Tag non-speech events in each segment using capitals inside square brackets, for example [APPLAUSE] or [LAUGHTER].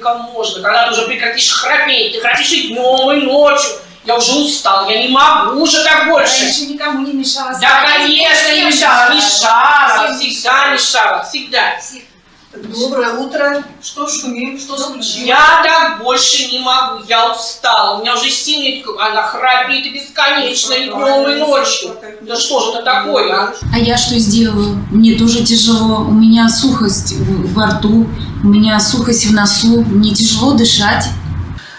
только можно. Когда ты уже прекратишь храпеть, ты храпишь и днем, и ночью. Я уже устал, я не могу уже так больше. Раньше никому не мешала. Да, конечно, не мешала, мешала, всегда мешала, всегда. Всем. Доброе утро. Что шумим? Что случилось? Я так больше не могу, я устала. У меня уже сильный, она храпит и бесконечно, и днем, и ночью. Да что же это такое, а? А я что сделаю? Мне тоже тяжело. У меня сухость в- во рту, у меня сухость в носу, мне тяжело дышать.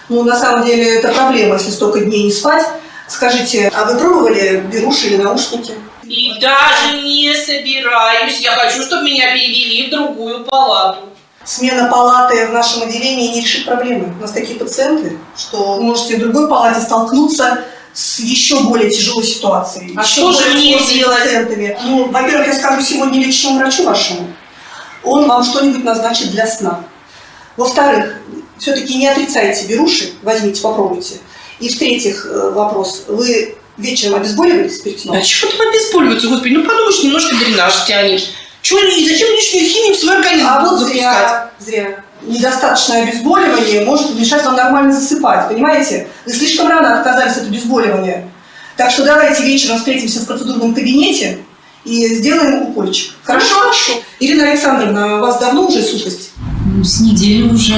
Ну, на самом деле, это проблема, если столько дней не спать. Скажите, а вы пробовали беруши или наушники? И даже не собираюсь. Я хочу, чтобы меня перевели в другую палату. Смена палаты в нашем отделении не решит проблемы. У нас такие пациенты, что вы можете в другой палате столкнуться с еще более тяжелой ситуацией. А что же мне делать? пациентами. Ну, во-первых, я скажу сегодня личному врачу вашему. Он вам что-нибудь назначит для сна. Во-вторых, все-таки не отрицайте беруши, возьмите, попробуйте. И в-третьих, э, вопрос. Вы вечером обезболивались перед сном? А чего там обезболиваться, господи? Ну подумаешь, немножко дренаж тянет. Чего, и зачем лишнюю химию в свой организм А вот запускать? зря, зря. Недостаточное обезболивание может мешать вам нормально засыпать, понимаете? Вы слишком рано отказались от обезболивания. Так что давайте вечером встретимся в процедурном кабинете и сделаем укольчик. Хорошо? Хорошо. Ирина Александровна, у вас давно уже сухость? Ну, С недели уже,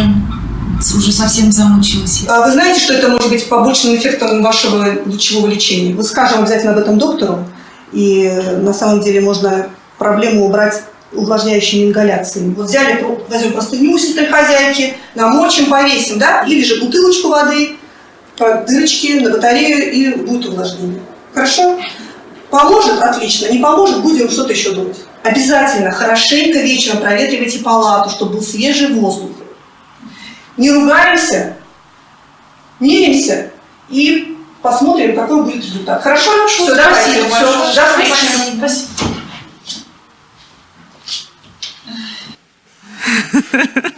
уже совсем замучилась. А Вы знаете, что это может быть побочным эффектом вашего лучевого лечения? Мы скажем обязательно об этом доктору, и э, на самом деле можно проблему убрать увлажняющими ингаляциями. Вот взяли, возьмем простыню хозяйки, намочим, повесим, да, или же бутылочку воды, по дырочке на батарею, и будет увлажнение. Хорошо? Поможет? Отлично. Не поможет? Будем что-то еще думать. Обязательно хорошенько вечером проветривайте палату, чтобы был свежий воздух. Не ругаемся, миримся и посмотрим, какой будет результат. Хорошо? Все, давайте. спасибо Все, большое. до встречи. Спасибо. [LAUGHS]